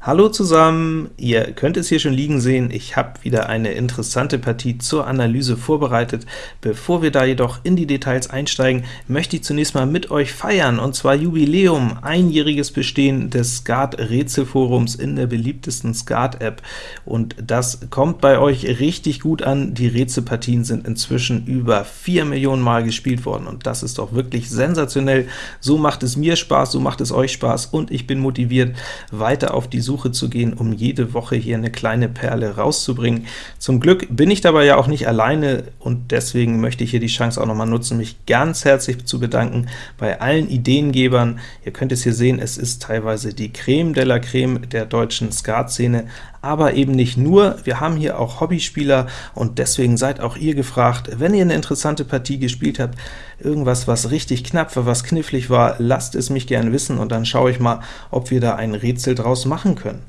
Hallo zusammen! Ihr könnt es hier schon liegen sehen, ich habe wieder eine interessante Partie zur Analyse vorbereitet. Bevor wir da jedoch in die Details einsteigen, möchte ich zunächst mal mit euch feiern, und zwar Jubiläum, einjähriges Bestehen des Skat-Rätselforums in der beliebtesten Skat-App. Und das kommt bei euch richtig gut an, die Rätselpartien sind inzwischen über 4 Millionen Mal gespielt worden, und das ist doch wirklich sensationell. So macht es mir Spaß, so macht es euch Spaß, und ich bin motiviert, weiter auf die Suche zu gehen, um jede Woche hier eine kleine Perle rauszubringen. Zum Glück bin ich dabei ja auch nicht alleine, und deswegen möchte ich hier die Chance auch noch mal nutzen, mich ganz herzlich zu bedanken bei allen Ideengebern. Ihr könnt es hier sehen, es ist teilweise die Creme de la Creme der deutschen Skat-Szene, aber eben nicht nur, wir haben hier auch Hobbyspieler, und deswegen seid auch ihr gefragt, wenn ihr eine interessante Partie gespielt habt, irgendwas, was richtig knapp war, was knifflig war, lasst es mich gerne wissen, und dann schaue ich mal, ob wir da ein Rätsel draus machen können.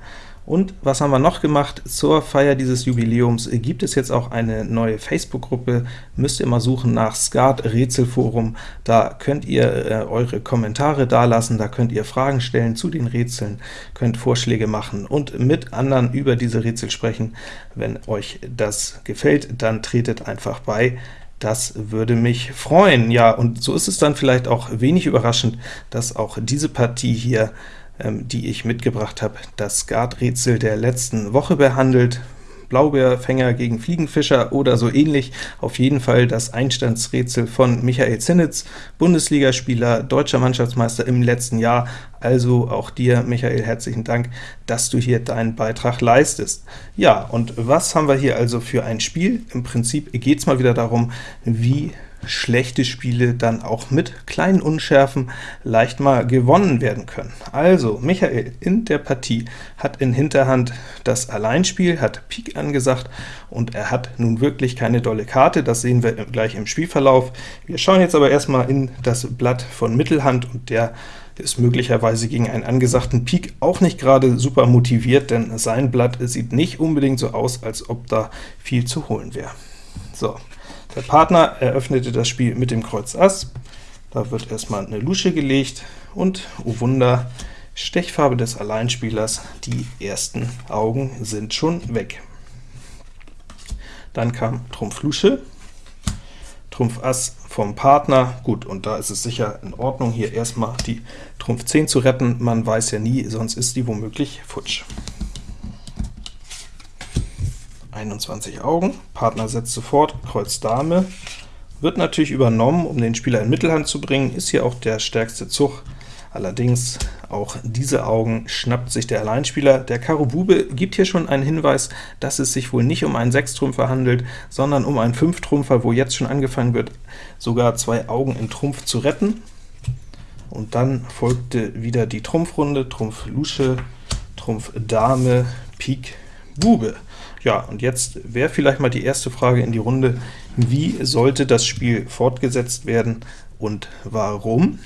Und was haben wir noch gemacht? Zur Feier dieses Jubiläums gibt es jetzt auch eine neue Facebook-Gruppe, müsst ihr mal suchen nach Skat Rätselforum, da könnt ihr äh, eure Kommentare dalassen, da könnt ihr Fragen stellen zu den Rätseln, könnt Vorschläge machen und mit anderen über diese Rätsel sprechen. Wenn euch das gefällt, dann tretet einfach bei. Das würde mich freuen. Ja, und so ist es dann vielleicht auch wenig überraschend, dass auch diese Partie hier die ich mitgebracht habe, das Skat-Rätsel der letzten Woche behandelt, Blaubeerfänger gegen Fliegenfischer oder so ähnlich. Auf jeden Fall das Einstandsrätsel von Michael Zinnitz, Bundesligaspieler, deutscher Mannschaftsmeister im letzten Jahr. Also auch dir, Michael, herzlichen Dank, dass du hier deinen Beitrag leistest. Ja, und was haben wir hier also für ein Spiel? Im Prinzip geht es mal wieder darum, wie schlechte Spiele dann auch mit kleinen Unschärfen leicht mal gewonnen werden können. Also, Michael in der Partie hat in Hinterhand das Alleinspiel, hat Pik angesagt, und er hat nun wirklich keine dolle Karte, das sehen wir gleich im Spielverlauf. Wir schauen jetzt aber erstmal in das Blatt von Mittelhand, und der ist möglicherweise gegen einen angesagten Pik auch nicht gerade super motiviert, denn sein Blatt sieht nicht unbedingt so aus, als ob da viel zu holen wäre. So, der Partner eröffnete das Spiel mit dem Kreuz Ass, da wird erstmal eine Lusche gelegt, und, oh Wunder, Stechfarbe des Alleinspielers, die ersten Augen sind schon weg. Dann kam Trumpf Lusche, Trumpf Ass vom Partner, gut, und da ist es sicher in Ordnung, hier erstmal die Trumpf 10 zu retten, man weiß ja nie, sonst ist die womöglich futsch. 21 Augen, Partner setzt sofort, Kreuz Dame, wird natürlich übernommen, um den Spieler in Mittelhand zu bringen, ist hier auch der stärkste Zug, allerdings auch diese Augen schnappt sich der Alleinspieler. Der Karo Bube gibt hier schon einen Hinweis, dass es sich wohl nicht um einen Sechstrümpfer handelt, sondern um einen Fünftrümpfer, wo jetzt schon angefangen wird, sogar zwei Augen in Trumpf zu retten. Und dann folgte wieder die Trumpfrunde, Trumpf Lusche, Trumpf Dame, Pik, Bube. Ja, und jetzt wäre vielleicht mal die erste Frage in die Runde, wie sollte das Spiel fortgesetzt werden und warum?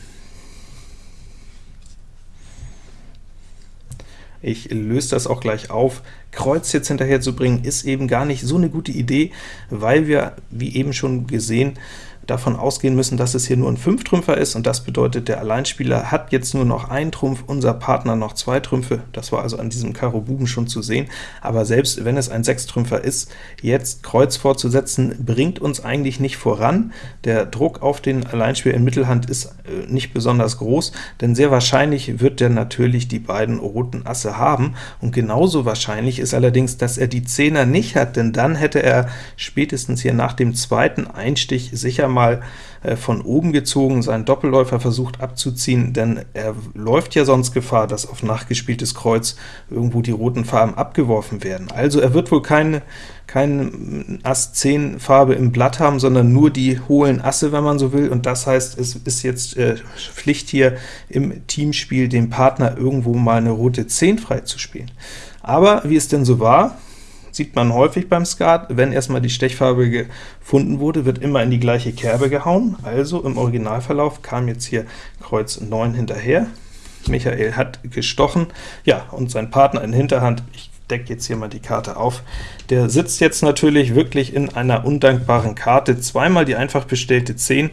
Ich löse das auch gleich auf. Kreuz jetzt hinterher zu bringen, ist eben gar nicht so eine gute Idee, weil wir, wie eben schon gesehen, davon ausgehen müssen, dass es hier nur ein Fünftrümpfer ist, und das bedeutet, der Alleinspieler hat jetzt nur noch einen Trumpf, unser Partner noch zwei Trümpfe, das war also an diesem Karo Buben schon zu sehen, aber selbst wenn es ein Sechstrümpfer ist, jetzt Kreuz vorzusetzen, bringt uns eigentlich nicht voran. Der Druck auf den Alleinspieler in Mittelhand ist äh, nicht besonders groß, denn sehr wahrscheinlich wird der natürlich die beiden roten Asse haben, und genauso wahrscheinlich ist allerdings, dass er die Zehner nicht hat, denn dann hätte er spätestens hier nach dem zweiten Einstich sicher mal äh, von oben gezogen, seinen Doppelläufer versucht abzuziehen, denn er läuft ja sonst Gefahr, dass auf nachgespieltes Kreuz irgendwo die roten Farben abgeworfen werden. Also er wird wohl keine, keine Ass 10 Farbe im Blatt haben, sondern nur die hohlen Asse, wenn man so will, und das heißt, es ist jetzt äh, Pflicht hier im Teamspiel, dem Partner irgendwo mal eine rote 10 freizuspielen. Aber wie es denn so war, sieht man häufig beim Skat, wenn erstmal die Stechfarbe gefunden wurde, wird immer in die gleiche Kerbe gehauen, also im Originalverlauf kam jetzt hier Kreuz 9 hinterher, Michael hat gestochen, ja, und sein Partner in Hinterhand, ich decke jetzt hier mal die Karte auf, der sitzt jetzt natürlich wirklich in einer undankbaren Karte, zweimal die einfach bestellte 10,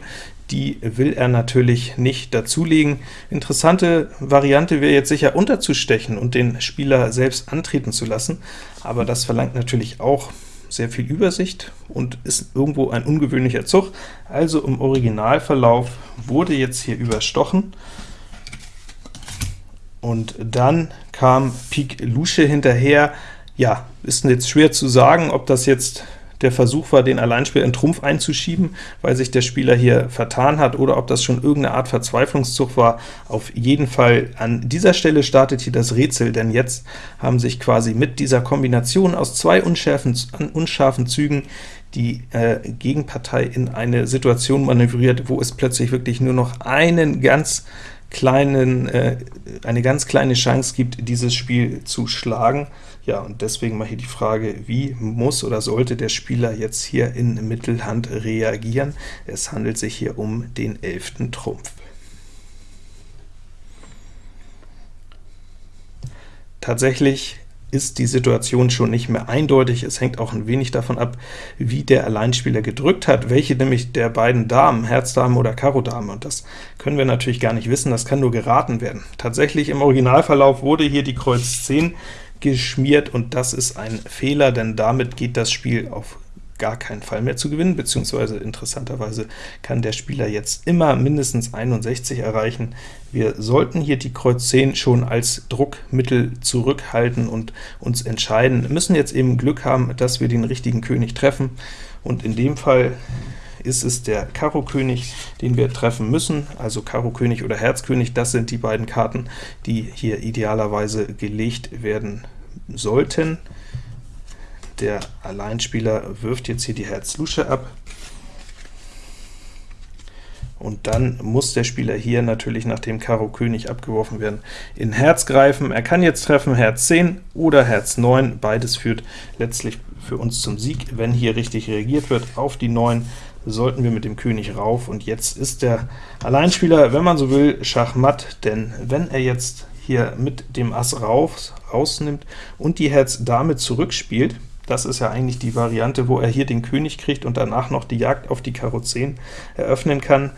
die will er natürlich nicht dazulegen. Interessante Variante wäre jetzt sicher unterzustechen und den Spieler selbst antreten zu lassen, aber das verlangt natürlich auch sehr viel Übersicht und ist irgendwo ein ungewöhnlicher Zug. Also im Originalverlauf wurde jetzt hier überstochen, und dann kam Pik Lusche hinterher. Ja, ist jetzt schwer zu sagen, ob das jetzt der Versuch war, den Alleinspieler in Trumpf einzuschieben, weil sich der Spieler hier vertan hat, oder ob das schon irgendeine Art Verzweiflungszug war. Auf jeden Fall an dieser Stelle startet hier das Rätsel, denn jetzt haben sich quasi mit dieser Kombination aus zwei unscharfen, unscharfen Zügen die äh, Gegenpartei in eine Situation manövriert, wo es plötzlich wirklich nur noch einen ganz kleinen, äh, eine ganz kleine Chance gibt, dieses Spiel zu schlagen. Ja, und deswegen mal hier die Frage, wie muss oder sollte der Spieler jetzt hier in Mittelhand reagieren? Es handelt sich hier um den elften Trumpf. Tatsächlich ist die Situation schon nicht mehr eindeutig. Es hängt auch ein wenig davon ab, wie der Alleinspieler gedrückt hat, welche nämlich der beiden Damen, Herz-Dame oder Karo-Dame, und das können wir natürlich gar nicht wissen, das kann nur geraten werden. Tatsächlich im Originalverlauf wurde hier die Kreuz 10 geschmiert, und das ist ein Fehler, denn damit geht das Spiel auf gar keinen Fall mehr zu gewinnen, beziehungsweise interessanterweise kann der Spieler jetzt immer mindestens 61 erreichen. Wir sollten hier die Kreuz 10 schon als Druckmittel zurückhalten und uns entscheiden, müssen jetzt eben Glück haben, dass wir den richtigen König treffen, und in dem Fall ist es der Karo König, den wir treffen müssen, also Karo König oder Herz König, das sind die beiden Karten, die hier idealerweise gelegt werden sollten. Der Alleinspieler wirft jetzt hier die Herz-Lusche ab, und dann muss der Spieler hier natürlich, nachdem Karo König abgeworfen werden, in Herz greifen. Er kann jetzt treffen Herz 10 oder Herz 9, beides führt letztlich für uns zum Sieg. Wenn hier richtig reagiert wird auf die 9, sollten wir mit dem König rauf, und jetzt ist der Alleinspieler, wenn man so will, Schachmatt, denn wenn er jetzt hier mit dem Ass raus, rausnimmt und die Herz Dame zurückspielt, das ist ja eigentlich die Variante, wo er hier den König kriegt und danach noch die Jagd auf die Karo 10 eröffnen kann.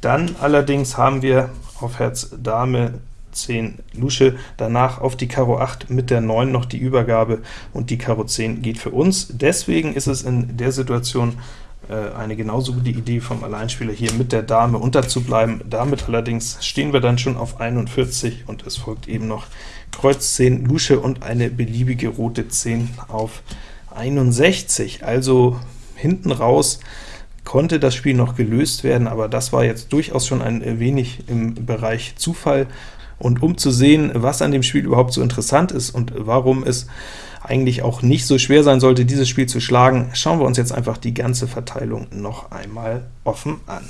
Dann allerdings haben wir auf Herz Dame 10 Lusche, danach auf die Karo 8 mit der 9 noch die Übergabe, und die Karo 10 geht für uns. Deswegen ist es in der Situation eine genauso gute Idee vom Alleinspieler, hier mit der Dame unterzubleiben. Damit allerdings stehen wir dann schon auf 41, und es folgt eben noch Kreuz 10 Lusche und eine beliebige rote 10 auf 61, also hinten raus konnte das Spiel noch gelöst werden, aber das war jetzt durchaus schon ein wenig im Bereich Zufall. Und um zu sehen, was an dem Spiel überhaupt so interessant ist und warum es eigentlich auch nicht so schwer sein sollte, dieses Spiel zu schlagen, schauen wir uns jetzt einfach die ganze Verteilung noch einmal offen an.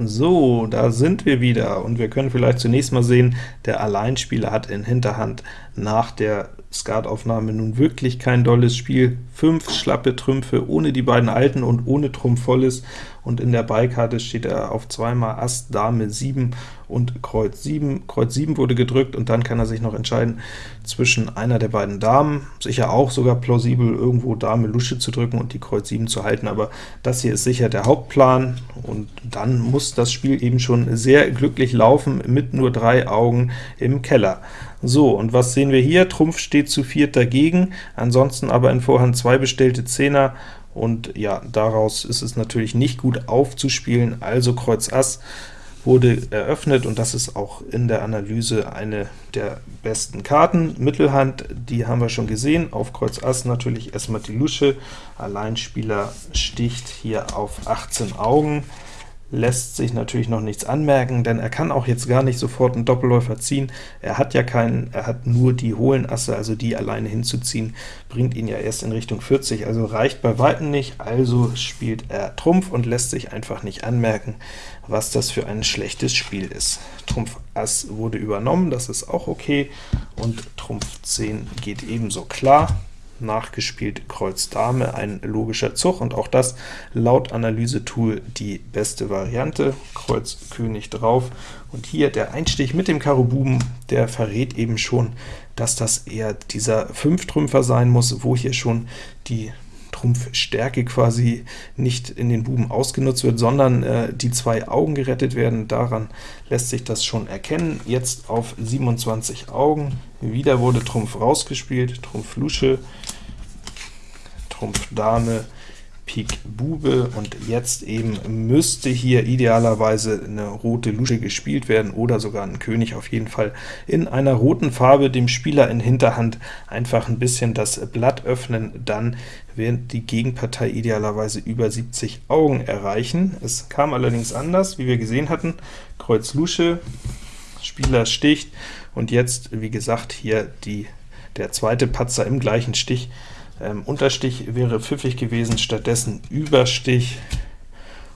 So, da sind wir wieder, und wir können vielleicht zunächst mal sehen, der Alleinspieler hat in Hinterhand nach der Skataufnahme nun wirklich kein dolles Spiel. Fünf schlappe Trümpfe ohne die beiden alten und ohne Trumpf volles, und in der Beikarte steht er auf zweimal Ass, Dame 7 und Kreuz 7. Kreuz 7 wurde gedrückt, und dann kann er sich noch entscheiden zwischen einer der beiden Damen, sicher auch sogar plausibel, irgendwo Dame Lusche zu drücken und die Kreuz 7 zu halten, aber das hier ist sicher der Hauptplan, und dann muss das Spiel eben schon sehr glücklich laufen, mit nur drei Augen im Keller. So, und was sehen wir hier? Trumpf steht zu viert dagegen, ansonsten aber in Vorhand zwei bestellte Zehner, und ja, daraus ist es natürlich nicht gut aufzuspielen, also Kreuz Ass wurde eröffnet, und das ist auch in der Analyse eine der besten Karten. Mittelhand, die haben wir schon gesehen, auf Kreuz Ass natürlich erstmal die Lusche, Alleinspieler sticht hier auf 18 Augen, lässt sich natürlich noch nichts anmerken, denn er kann auch jetzt gar nicht sofort einen Doppelläufer ziehen. Er hat ja keinen, er hat nur die hohlen Asse, also die alleine hinzuziehen, bringt ihn ja erst in Richtung 40, also reicht bei Weitem nicht, also spielt er Trumpf und lässt sich einfach nicht anmerken, was das für ein schlechtes Spiel ist. Trumpf Ass wurde übernommen, das ist auch okay, und Trumpf 10 geht ebenso klar. Nachgespielt Kreuz Dame, ein logischer Zug, und auch das laut Analyse-Tool die beste Variante. Kreuz König drauf, und hier der Einstich mit dem Karo Buben, der verrät eben schon, dass das eher dieser Fünftrümpfer sein muss, wo hier schon die Trumpfstärke quasi nicht in den Buben ausgenutzt wird, sondern äh, die zwei Augen gerettet werden. Daran lässt sich das schon erkennen. Jetzt auf 27 Augen. Wieder wurde Trumpf rausgespielt, Trumpf Lusche, Trumpf Dame, Pik Bube, und jetzt eben müsste hier idealerweise eine rote Lusche gespielt werden, oder sogar ein König auf jeden Fall in einer roten Farbe, dem Spieler in Hinterhand einfach ein bisschen das Blatt öffnen, dann wird die Gegenpartei idealerweise über 70 Augen erreichen. Es kam allerdings anders, wie wir gesehen hatten, Kreuz Lusche, Spieler sticht, und jetzt, wie gesagt, hier die, der zweite Patzer im gleichen Stich, ähm, Unterstich wäre pfiffig gewesen, stattdessen Überstich,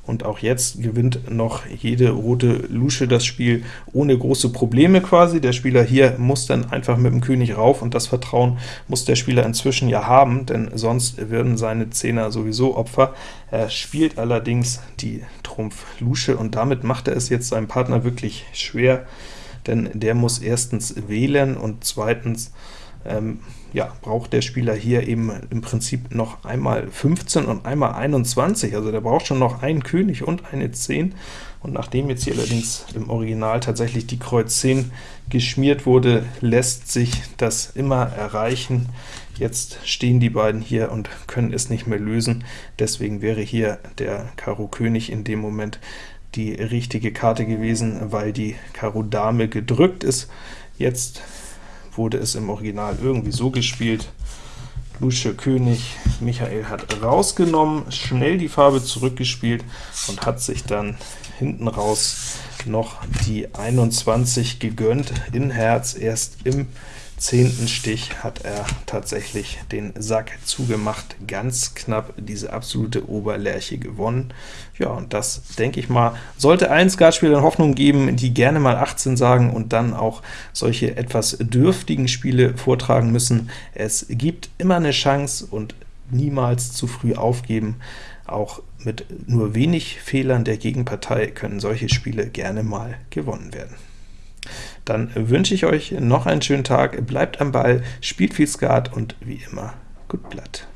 und auch jetzt gewinnt noch jede rote Lusche das Spiel ohne große Probleme quasi. Der Spieler hier muss dann einfach mit dem König rauf, und das Vertrauen muss der Spieler inzwischen ja haben, denn sonst würden seine Zehner sowieso Opfer. Er spielt allerdings die Trumpf Lusche, und damit macht er es jetzt seinem Partner wirklich schwer, denn der muss erstens wählen und zweitens ähm, ja, braucht der Spieler hier eben im Prinzip noch einmal 15 und einmal 21, also der braucht schon noch einen König und eine 10, und nachdem jetzt hier allerdings im Original tatsächlich die Kreuz 10 geschmiert wurde, lässt sich das immer erreichen. Jetzt stehen die beiden hier und können es nicht mehr lösen, deswegen wäre hier der Karo König in dem Moment die richtige Karte gewesen, weil die Karo Dame gedrückt ist. Jetzt wurde es im Original irgendwie so gespielt. Lusche König, Michael hat rausgenommen, schnell die Farbe zurückgespielt und hat sich dann hinten raus noch die 21 gegönnt in Herz, erst im zehnten Stich hat er tatsächlich den Sack zugemacht, ganz knapp diese absolute Oberlerche gewonnen. Ja, und das, denke ich mal, sollte allen Skatspielern Hoffnung geben, die gerne mal 18 sagen und dann auch solche etwas dürftigen Spiele vortragen müssen. Es gibt immer eine Chance und niemals zu früh aufgeben. Auch mit nur wenig Fehlern der Gegenpartei können solche Spiele gerne mal gewonnen werden. Dann wünsche ich euch noch einen schönen Tag, bleibt am Ball, spielt viel Skat und wie immer, gut Blatt.